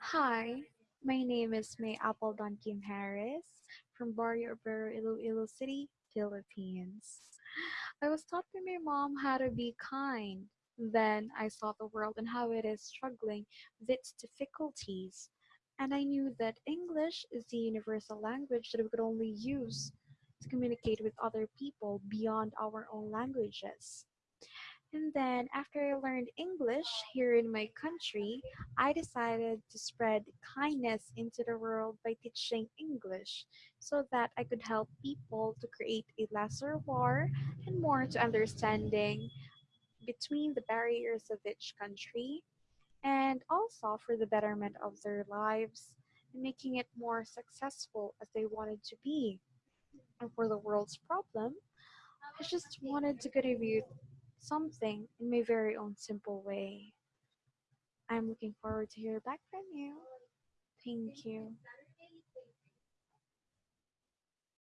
Hi, my name is May Appledon Kim Harris from Barrio Obrero, Iloilo City, Philippines. I was taught by my mom how to be kind. Then I saw the world and how it is struggling with its difficulties. And I knew that English is the universal language that we could only use to communicate with other people beyond our own languages. And then after I learned English here in my country, I decided to spread kindness into the world by teaching English so that I could help people to create a lesser war and more to understanding between the barriers of each country and also for the betterment of their lives and making it more successful as they wanted to be. And for the world's problem, I just wanted to contribute something in my very own simple way. I'm looking forward to hear back from you. Thank you.